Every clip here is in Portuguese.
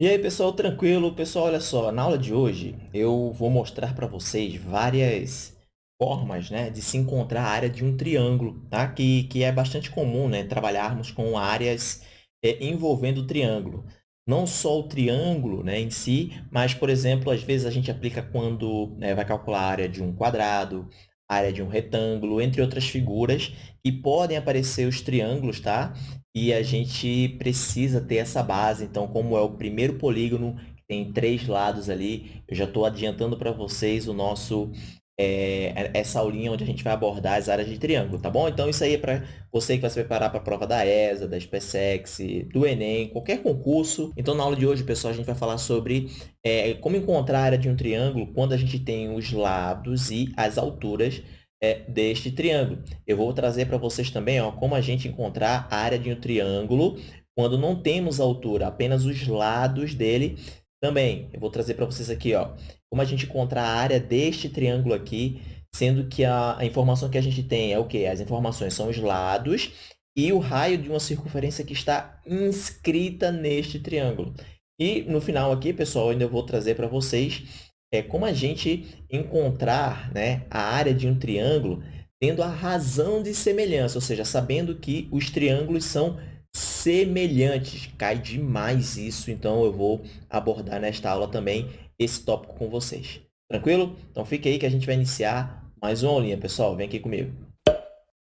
E aí, pessoal, tranquilo? Pessoal, olha só, na aula de hoje eu vou mostrar para vocês várias formas né, de se encontrar a área de um triângulo, tá? que, que é bastante comum né, trabalharmos com áreas é, envolvendo o triângulo. Não só o triângulo né, em si, mas, por exemplo, às vezes a gente aplica quando né, vai calcular a área de um quadrado, área de um retângulo, entre outras figuras, e podem aparecer os triângulos, tá? E a gente precisa ter essa base. Então, como é o primeiro polígono, tem três lados ali, eu já estou adiantando para vocês o nosso é, essa aulinha onde a gente vai abordar as áreas de triângulo, tá bom? Então, isso aí é para você que vai se preparar para a prova da ESA, da SpaceX, do Enem, qualquer concurso. Então, na aula de hoje, pessoal, a gente vai falar sobre é, como encontrar a área de um triângulo quando a gente tem os lados e as alturas é, deste triângulo. Eu vou trazer para vocês também ó, como a gente encontrar a área de um triângulo quando não temos altura, apenas os lados dele também. Eu vou trazer para vocês aqui ó, como a gente encontrar a área deste triângulo aqui, sendo que a, a informação que a gente tem é o quê? As informações são os lados e o raio de uma circunferência que está inscrita neste triângulo. E no final aqui, pessoal, ainda vou trazer para vocês é como a gente encontrar né, a área de um triângulo tendo a razão de semelhança, ou seja, sabendo que os triângulos são semelhantes. Cai demais isso, então eu vou abordar nesta aula também esse tópico com vocês. Tranquilo? Então fique aí que a gente vai iniciar mais uma aulinha, pessoal. Vem aqui comigo.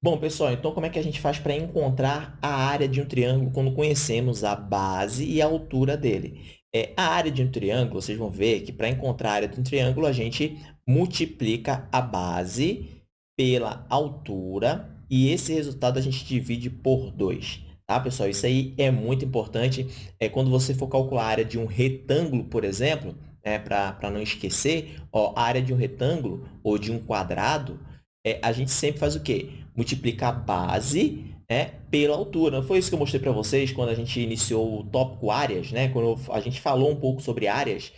Bom, pessoal, então como é que a gente faz para encontrar a área de um triângulo quando conhecemos a base e a altura dele? É, a área de um triângulo, vocês vão ver que para encontrar a área de um triângulo, a gente multiplica a base pela altura e esse resultado a gente divide por 2. Tá, pessoal? Isso aí é muito importante. É, quando você for calcular a área de um retângulo, por exemplo, né, para não esquecer, ó, a área de um retângulo ou de um quadrado, é, a gente sempre faz o quê? Multiplica a base né, pela altura. Não foi isso que eu mostrei para vocês quando a gente iniciou o tópico áreas, né? quando a gente falou um pouco sobre áreas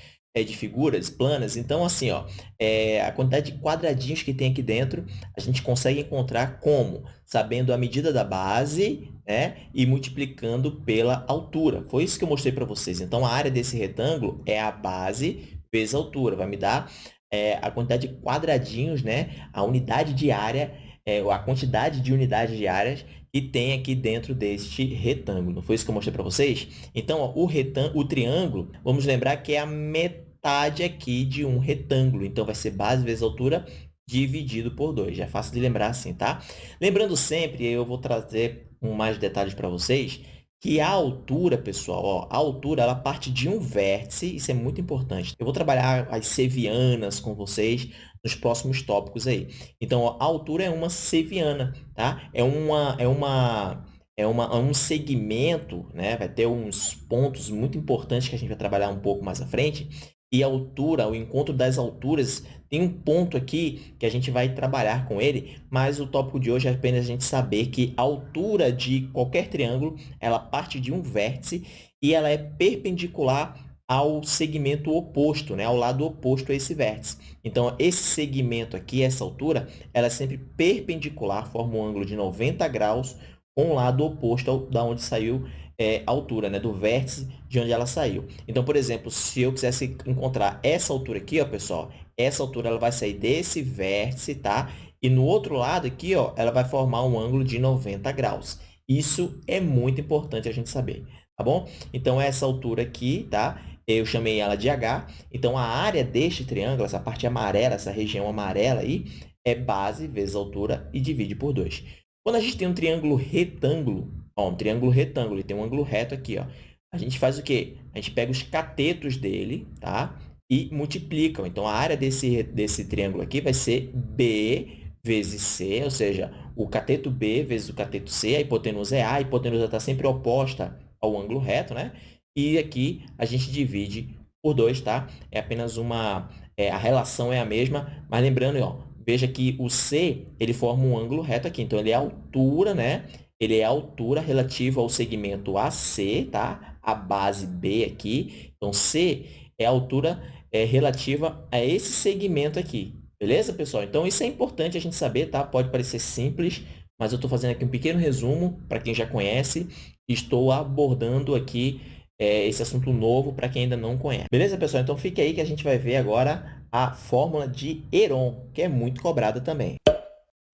de figuras planas. Então, assim, ó, é, a quantidade de quadradinhos que tem aqui dentro, a gente consegue encontrar como? Sabendo a medida da base né, e multiplicando pela altura. Foi isso que eu mostrei para vocês. Então, a área desse retângulo é a base vezes a altura. Vai me dar é, a quantidade de quadradinhos, né, a unidade de área, é, a quantidade de unidades de áreas que tem aqui dentro deste retângulo. Foi isso que eu mostrei para vocês? Então, ó, o, retângulo, o triângulo, vamos lembrar que é a metade aqui de um retângulo. Então, vai ser base vezes altura dividido por 2. Já é fácil de lembrar assim, tá? Lembrando sempre, eu vou trazer com mais detalhes para vocês, que a altura, pessoal, ó, a altura ela parte de um vértice, isso é muito importante. Eu vou trabalhar as sevianas com vocês nos próximos tópicos aí. Então, ó, a altura é uma seviana, tá? É uma é uma é uma é um segmento, né? Vai ter uns pontos muito importantes que a gente vai trabalhar um pouco mais à frente. E altura, o encontro das alturas, tem um ponto aqui que a gente vai trabalhar com ele, mas o tópico de hoje é apenas a gente saber que a altura de qualquer triângulo, ela parte de um vértice e ela é perpendicular ao segmento oposto, né? ao lado oposto a esse vértice. Então, esse segmento aqui, essa altura, ela é sempre perpendicular, forma um ângulo de 90 graus com o lado oposto da onde saiu é, altura, né? do vértice de onde ela saiu. Então, por exemplo, se eu quisesse encontrar essa altura aqui, ó, pessoal, essa altura ela vai sair desse vértice, tá? E no outro lado aqui, ó, ela vai formar um ângulo de 90 graus. Isso é muito importante a gente saber, tá bom? Então, essa altura aqui, tá? eu chamei ela de H. Então, a área deste triângulo, essa parte amarela, essa região amarela aí, é base vezes altura e divide por 2. Quando a gente tem um triângulo retângulo, ó, um triângulo retângulo e tem um ângulo reto aqui, ó, a gente faz o quê? A gente pega os catetos dele, tá? E multiplica. Então, a área desse, desse triângulo aqui vai ser B vezes C, ou seja, o cateto B vezes o cateto C, a hipotenusa é A, a hipotenusa está sempre oposta ao ângulo reto, né? E aqui a gente divide por 2, tá? É apenas uma... É, a relação é a mesma, mas lembrando, ó, veja que o C, ele forma um ângulo reto aqui. Então, ele é a altura, né? Ele é a altura relativa ao segmento AC, tá? A base B aqui. Então, C é a altura é, relativa a esse segmento aqui. Beleza, pessoal? Então, isso é importante a gente saber, tá? Pode parecer simples, mas eu estou fazendo aqui um pequeno resumo para quem já conhece. Estou abordando aqui é, esse assunto novo para quem ainda não conhece. Beleza, pessoal? Então, fique aí que a gente vai ver agora a fórmula de Heron, que é muito cobrada também.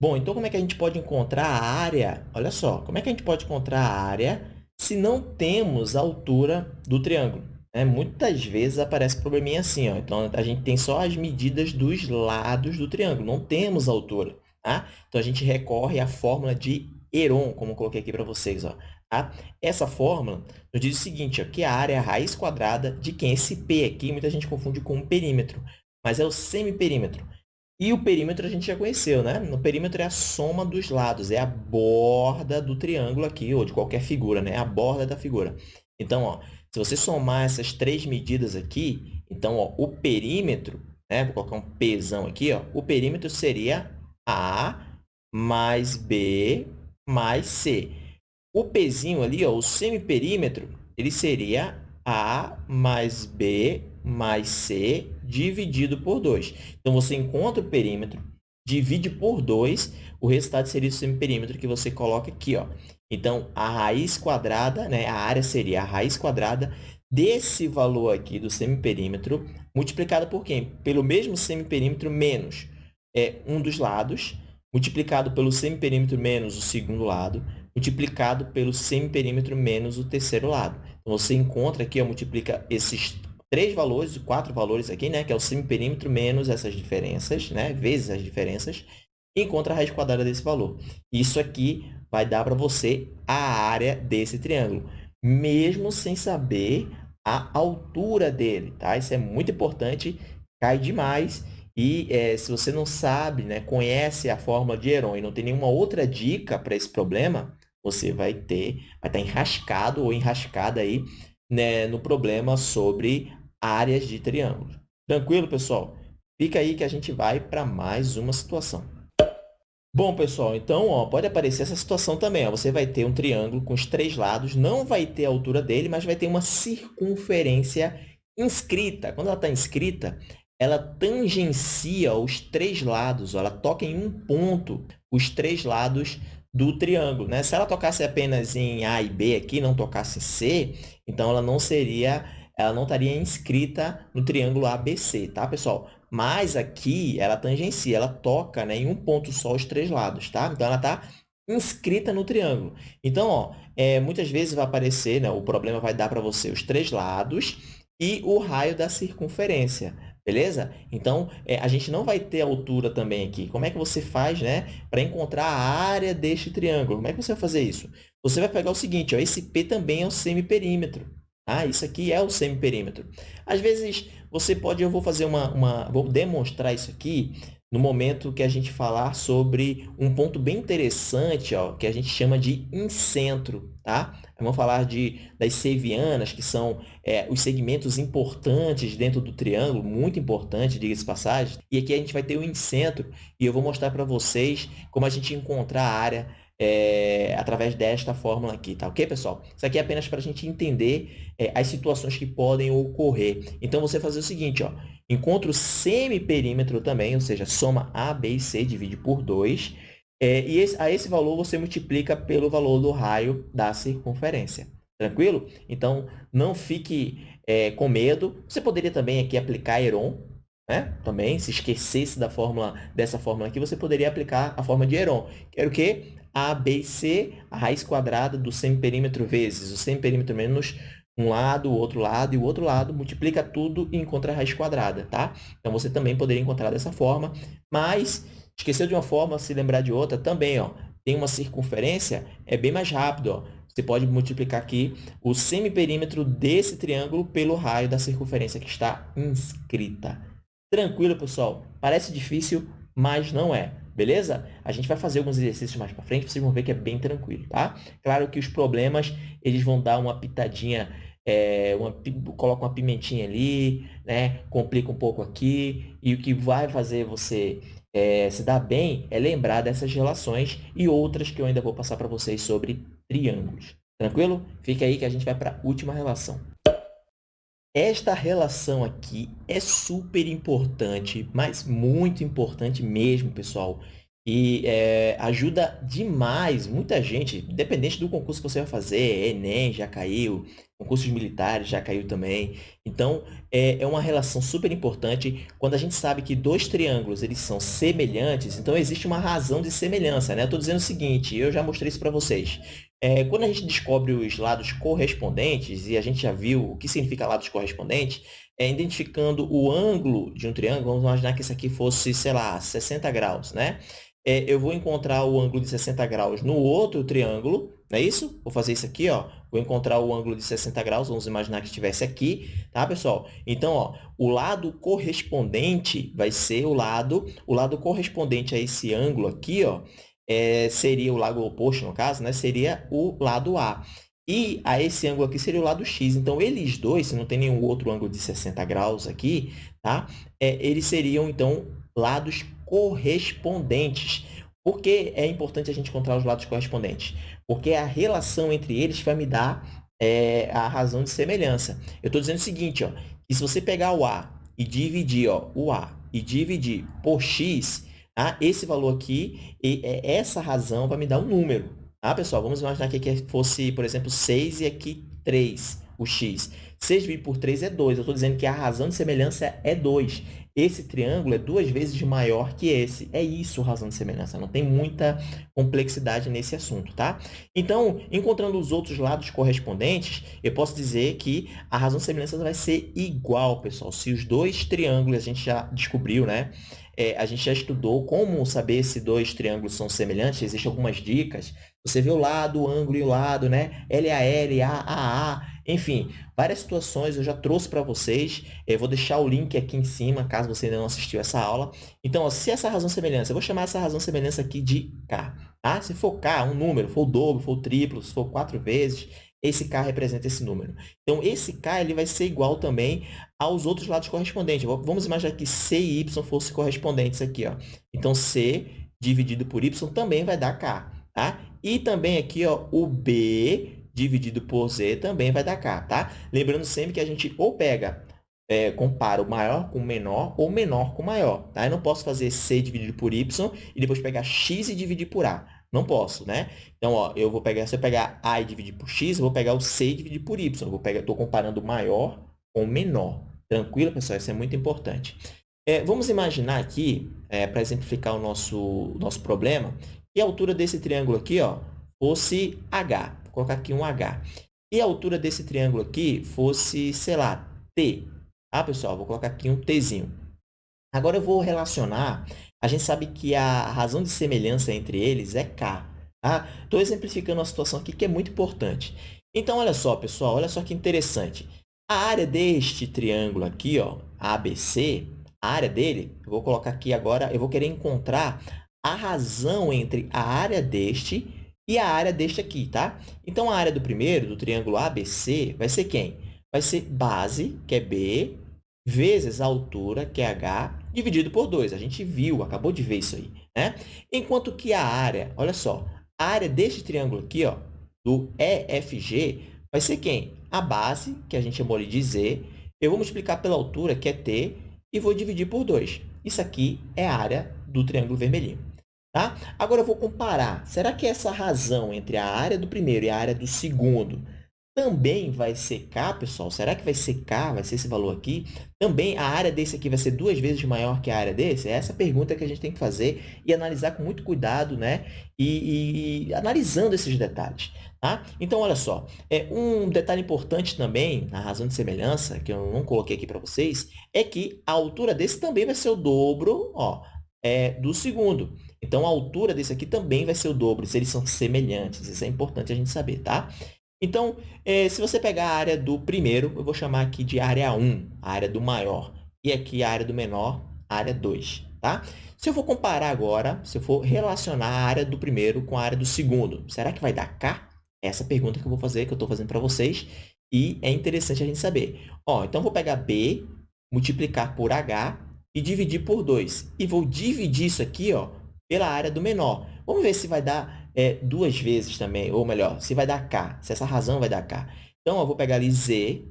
Bom, então como é que a gente pode encontrar a área? Olha só, como é que a gente pode encontrar a área se não temos a altura do triângulo? É, muitas vezes aparece probleminha assim, ó. então a gente tem só as medidas dos lados do triângulo, não temos a altura. Tá? Então, a gente recorre à fórmula de Heron, como coloquei aqui para vocês. Ó. Tá? Essa fórmula nos diz o seguinte, ó, que a área é a raiz quadrada de quem? Esse P aqui, muita gente confunde com o perímetro, mas é o semiperímetro. E o perímetro a gente já conheceu, né? No perímetro é a soma dos lados, é a borda do triângulo aqui, ou de qualquer figura, né? A borda da figura. Então, ó, se você somar essas três medidas aqui, então, ó, o perímetro, né? Vou colocar um Pzão aqui, ó. O perímetro seria A mais B mais C. O Pzinho ali, ó, o semiperímetro, ele seria A mais B mais C dividido por 2. Então, você encontra o perímetro, divide por 2, o resultado seria o semiperímetro que você coloca aqui. Ó. Então, a raiz quadrada, né, a área seria a raiz quadrada desse valor aqui do semiperímetro, multiplicado por quem? Pelo mesmo semiperímetro menos é, um dos lados, multiplicado pelo semiperímetro menos o segundo lado, multiplicado pelo semiperímetro menos o terceiro lado. Você encontra aqui, ó, multiplica esses três valores, quatro valores aqui, né, que é o semiperímetro menos essas diferenças, né, vezes as diferenças, e encontra a raiz quadrada desse valor. Isso aqui vai dar para você a área desse triângulo, mesmo sem saber a altura dele, tá? Isso é muito importante, cai demais. E é, se você não sabe, né, conhece a fórmula de Heron e não tem nenhuma outra dica para esse problema, você vai ter, vai estar enrascado ou enrascada aí né, no problema sobre áreas de triângulo. Tranquilo, pessoal? Fica aí que a gente vai para mais uma situação. Bom, pessoal, então ó, pode aparecer essa situação também. Ó. Você vai ter um triângulo com os três lados, não vai ter a altura dele, mas vai ter uma circunferência inscrita. Quando ela está inscrita, ela tangencia os três lados, ó, ela toca em um ponto os três lados do triângulo. Né? Se ela tocasse apenas em A e B aqui, não tocasse em C, então ela não seria ela não estaria inscrita no triângulo ABC, tá, pessoal? Mas aqui ela tangencia, ela toca né, em um ponto só os três lados, tá? Então, ela está inscrita no triângulo. Então, ó, é, muitas vezes vai aparecer, né, o problema vai dar para você os três lados e o raio da circunferência, beleza? Então, é, a gente não vai ter altura também aqui. Como é que você faz né, para encontrar a área deste triângulo? Como é que você vai fazer isso? Você vai pegar o seguinte, ó, esse P também é o semiperímetro. Ah, isso aqui é o semiperímetro. Às vezes, você pode, eu vou fazer uma, uma, vou demonstrar isso aqui no momento que a gente falar sobre um ponto bem interessante, ó, que a gente chama de incentro, tá? Vamos falar de, das sevianas, que são é, os segmentos importantes dentro do triângulo, muito importante, diga-se passagem. E aqui a gente vai ter o incentro, e eu vou mostrar para vocês como a gente encontrar a área é, através desta fórmula aqui, tá ok, pessoal? Isso aqui é apenas para a gente entender é, as situações que podem ocorrer. Então, você fazer o seguinte, ó, encontra o semiperímetro também, ou seja, soma A, B e C, divide por 2, é, e esse, a esse valor você multiplica pelo valor do raio da circunferência. Tranquilo? Então, não fique é, com medo. Você poderia também aqui aplicar Heron, né? Também, se esquecesse da fórmula, dessa fórmula aqui, você poderia aplicar a fórmula de Heron. Que o quê? A, B C, a raiz quadrada do semiperímetro vezes o semiperímetro menos um lado, o outro lado e o outro lado, multiplica tudo e encontra a raiz quadrada, tá? Então, você também poderia encontrar dessa forma, mas esqueceu de uma forma, se lembrar de outra, também, ó, tem uma circunferência, é bem mais rápido, ó. Você pode multiplicar aqui o semiperímetro desse triângulo pelo raio da circunferência que está inscrita. Tranquilo, pessoal? Parece difícil, mas não é. Beleza? A gente vai fazer alguns exercícios mais para frente, vocês vão ver que é bem tranquilo, tá? Claro que os problemas, eles vão dar uma pitadinha, é, uma, coloca uma pimentinha ali, né? Complica um pouco aqui, e o que vai fazer você é, se dar bem é lembrar dessas relações e outras que eu ainda vou passar para vocês sobre triângulos. Tranquilo? Fica aí que a gente vai para a última relação. Esta relação aqui é super importante, mas muito importante mesmo, pessoal. e é, ajuda demais muita gente, independente do concurso que você vai fazer, Enem já caiu, concursos militares já caiu também. Então, é, é uma relação super importante. Quando a gente sabe que dois triângulos eles são semelhantes, então existe uma razão de semelhança. Né? Eu estou dizendo o seguinte, eu já mostrei isso para vocês. É, quando a gente descobre os lados correspondentes, e a gente já viu o que significa lados correspondentes, é identificando o ângulo de um triângulo, vamos imaginar que esse aqui fosse, sei lá, 60 graus, né? é, eu vou encontrar o ângulo de 60 graus no outro triângulo, não é isso? Vou fazer isso aqui, ó. Vou encontrar o ângulo de 60 graus, vamos imaginar que estivesse aqui, tá, pessoal? Então, ó, o lado correspondente vai ser o lado, o lado correspondente a esse ângulo aqui, ó, é, seria o lado oposto, no caso, né? Seria o lado A. E a esse ângulo aqui seria o lado x. Então, eles dois, se não tem nenhum outro ângulo de 60 graus aqui, tá? É, eles seriam, então, lados correspondentes. Por que é importante a gente encontrar os lados correspondentes? Porque a relação entre eles vai me dar é, a razão de semelhança. Eu estou dizendo o seguinte, ó, que se você pegar o A e dividir ó, o A e dividir por x, tá? esse valor aqui, e, é, essa razão vai me dar um número. Tá, pessoal? Vamos imaginar que aqui fosse, por exemplo, 6 e aqui 3, o x. 6 dividido por 3 é 2. Eu estou dizendo que a razão de semelhança é 2 esse triângulo é duas vezes maior que esse. É isso razão de semelhança, não tem muita complexidade nesse assunto, tá? Então, encontrando os outros lados correspondentes, eu posso dizer que a razão de semelhança vai ser igual, pessoal. Se os dois triângulos, a gente já descobriu, né? É, a gente já estudou como saber se dois triângulos são semelhantes, existem algumas dicas. Você vê o lado, o ângulo e o lado, né? LAL, AAA, enfim, várias situações eu já trouxe para vocês. Eu vou deixar o link aqui em cima, caso você ainda não assistiu essa aula. Então, ó, se essa razão semelhança, eu vou chamar essa razão semelhança aqui de K. Tá? Se for K, um número, for o dobro, for o triplo, se for quatro vezes, esse K representa esse número. Então, esse K ele vai ser igual também aos outros lados correspondentes. Vamos imaginar que C e Y fossem correspondentes aqui. Ó. Então, C dividido por Y também vai dar K. Tá? E também aqui ó, o B dividido por z também vai dar k, tá? Lembrando sempre que a gente ou pega, é, compara o maior com o menor ou menor com o maior, tá? Eu não posso fazer c dividido por y e depois pegar x e dividir por a. Não posso, né? Então, ó, eu vou pegar, se eu pegar a e dividir por x, eu vou pegar o c e dividir por y. Eu vou pegar, estou comparando maior com menor. Tranquilo, pessoal? Isso é muito importante. É, vamos imaginar aqui, é, para exemplificar o nosso, nosso problema, que a altura desse triângulo aqui ó, fosse h. Vou colocar aqui um H. E a altura desse triângulo aqui fosse, sei lá, T. Tá, pessoal? Vou colocar aqui um Tzinho. Agora, eu vou relacionar. A gente sabe que a razão de semelhança entre eles é K. Estou tá? exemplificando uma situação aqui que é muito importante. Então, olha só, pessoal. Olha só que interessante. A área deste triângulo aqui, ó, ABC, a área dele, eu vou colocar aqui agora, eu vou querer encontrar a razão entre a área deste e a área deste aqui, tá? Então, a área do primeiro, do triângulo ABC, vai ser quem? Vai ser base, que é B, vezes a altura, que é H, dividido por 2. A gente viu, acabou de ver isso aí, né? Enquanto que a área, olha só, a área deste triângulo aqui, ó, do EFG, vai ser quem? A base, que a gente chamou de Z, eu vou multiplicar pela altura, que é T, e vou dividir por 2. Isso aqui é a área do triângulo vermelhinho. Tá? Agora, eu vou comparar. Será que essa razão entre a área do primeiro e a área do segundo também vai K, pessoal? Será que vai K, vai ser esse valor aqui? Também a área desse aqui vai ser duas vezes maior que a área desse? É essa pergunta que a gente tem que fazer e analisar com muito cuidado, né? E, e analisando esses detalhes. Tá? Então, olha só, é, um detalhe importante também, na razão de semelhança, que eu não coloquei aqui para vocês, é que a altura desse também vai ser o dobro ó, é, do segundo. Então, a altura desse aqui também vai ser o dobro, se eles são semelhantes. Isso é importante a gente saber, tá? Então, eh, se você pegar a área do primeiro, eu vou chamar aqui de área 1, a área do maior. E aqui a área do menor, área 2, tá? Se eu for comparar agora, se eu for relacionar a área do primeiro com a área do segundo, será que vai dar K? Essa pergunta que eu vou fazer, que eu estou fazendo para vocês. E é interessante a gente saber. Ó, então, vou pegar B, multiplicar por H e dividir por 2. E vou dividir isso aqui ó, pela área do menor. Vamos ver se vai dar é, duas vezes também, ou melhor, se vai dar K, se essa razão vai dar K. Então, eu vou pegar ali Z,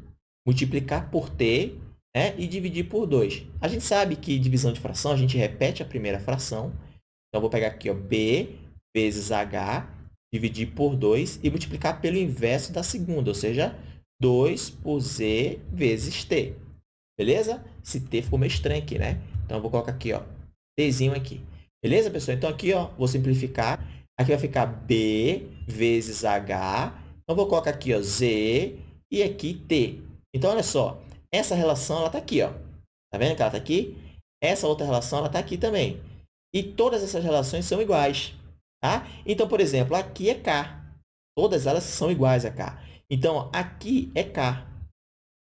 multiplicar por T né, e dividir por 2. A gente sabe que divisão de fração, a gente repete a primeira fração Então, eu vou pegar aqui, ó, B vezes H, dividir por 2 e multiplicar pelo inverso da segunda, ou seja, 2 por Z vezes T. Beleza? Esse T ficou meio estranho aqui, né? Então, eu vou colocar aqui, ó, Tzinho aqui. Beleza, pessoal? Então, aqui, ó, vou simplificar. Aqui vai ficar B vezes H. Então, vou colocar aqui, ó, Z e aqui T. Então, olha só. Essa relação, ela está aqui, ó. Tá vendo que ela está aqui? Essa outra relação, ela está aqui também. E todas essas relações são iguais. Tá? Então, por exemplo, aqui é K. Todas elas são iguais a K. Então, aqui é K.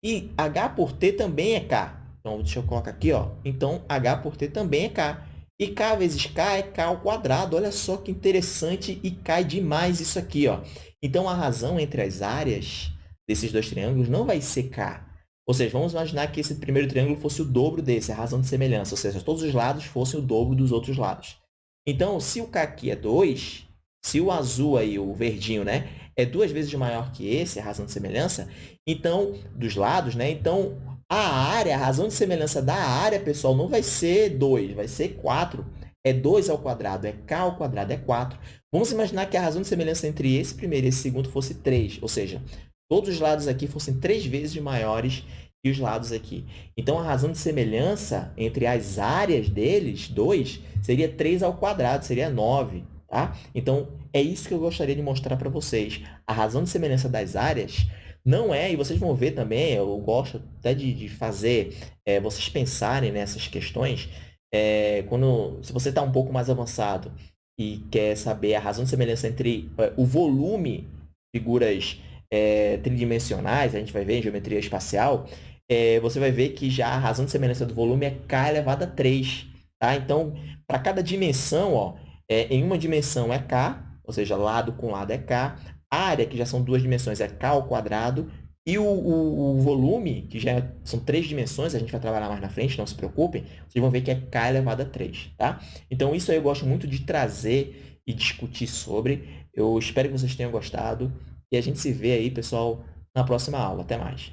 E H por T também é K. Então, deixa eu colocar aqui. Ó. Então, H por T também é K. E K vezes K é K ao quadrado. Olha só que interessante e cai demais isso aqui. Ó. Então, a razão entre as áreas desses dois triângulos não vai ser K. Ou seja, vamos imaginar que esse primeiro triângulo fosse o dobro desse, a razão de semelhança. Ou seja, todos os lados fossem o dobro dos outros lados. Então, se o K aqui é 2, se o azul aí, o verdinho, né, é duas vezes maior que esse, a razão de semelhança, então, dos lados, né, então, a área, a razão de semelhança da área, pessoal, não vai ser 2, vai ser 4. É 2 ao quadrado, é k ao quadrado, é 4. Vamos imaginar que a razão de semelhança entre esse primeiro e esse segundo fosse 3, ou seja, todos os lados aqui fossem três vezes maiores que os lados aqui. Então, a razão de semelhança entre as áreas deles, 2, seria 3 ao quadrado, seria 9. Tá? Então, é isso que eu gostaria de mostrar para vocês. A razão de semelhança das áreas não é, e vocês vão ver também, eu gosto até de, de fazer é, vocês pensarem nessas questões, é, quando, se você está um pouco mais avançado e quer saber a razão de semelhança entre é, o volume de figuras tridimensionais, a gente vai ver em geometria espacial, você vai ver que já a razão de semelhança do volume é k elevado a 3. Tá? Então, para cada dimensão, ó, em uma dimensão é k, ou seja, lado com lado é k. área, que já são duas dimensões, é k ao quadrado. E o, o, o, volume, que já são três dimensões, a gente vai trabalhar mais na frente, não se preocupem, vocês vão ver que é k elevado a 3. Tá? Então, isso aí eu gosto muito de trazer e discutir sobre. Eu espero que vocês tenham gostado. E a gente se vê aí, pessoal, na próxima aula. Até mais.